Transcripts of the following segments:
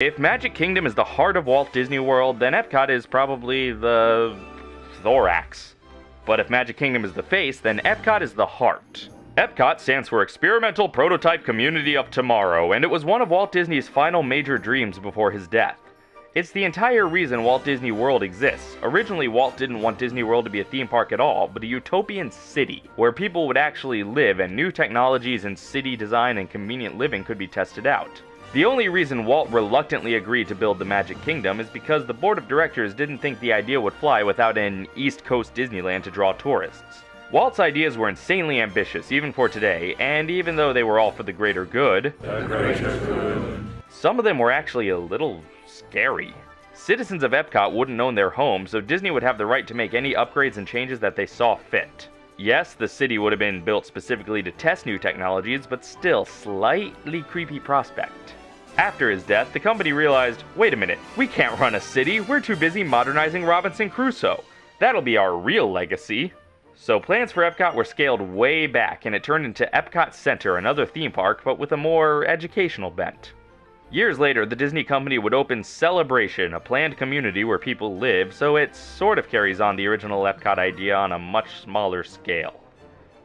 If Magic Kingdom is the heart of Walt Disney World, then Epcot is probably the thorax. But if Magic Kingdom is the face, then Epcot is the heart. Epcot stands for Experimental Prototype Community of Tomorrow, and it was one of Walt Disney's final major dreams before his death. It's the entire reason Walt Disney World exists. Originally, Walt didn't want Disney World to be a theme park at all, but a utopian city, where people would actually live and new technologies in city design and convenient living could be tested out. The only reason Walt reluctantly agreed to build the Magic Kingdom is because the board of directors didn't think the idea would fly without an East Coast Disneyland to draw tourists. Walt's ideas were insanely ambitious, even for today, and even though they were all for the greater good, The greater good. some of them were actually a little scary. Citizens of Epcot wouldn't own their homes, so Disney would have the right to make any upgrades and changes that they saw fit. Yes, the city would have been built specifically to test new technologies, but still slightly creepy prospect. After his death, the company realized, wait a minute, we can't run a city, we're too busy modernizing Robinson Crusoe. That'll be our real legacy. So plans for Epcot were scaled way back, and it turned into Epcot Center, another theme park, but with a more educational bent. Years later, the Disney company would open Celebration, a planned community where people live, so it sort of carries on the original Epcot idea on a much smaller scale.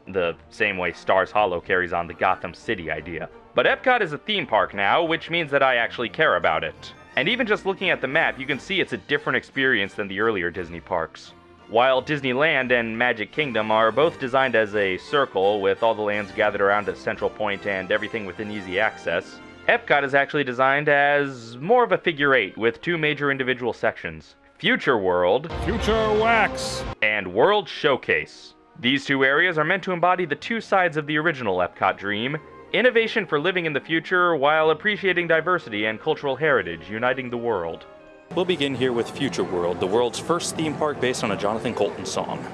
The same way Stars Hollow carries on the Gotham City idea. But Epcot is a theme park now, which means that I actually care about it. And even just looking at the map, you can see it's a different experience than the earlier Disney parks. While Disneyland and Magic Kingdom are both designed as a circle with all the lands gathered around a central point and everything within easy access, Epcot is actually designed as more of a figure eight with two major individual sections Future World Future Wax. and World Showcase. These two areas are meant to embody the two sides of the original Epcot dream innovation for living in the future while appreciating diversity and cultural heritage, uniting the world. We'll begin here with Future World, the world's first theme park based on a Jonathan Coulton song.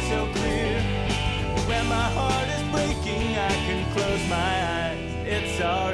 sky so clear. When my heart is breaking, I can close my eyes. It's alright.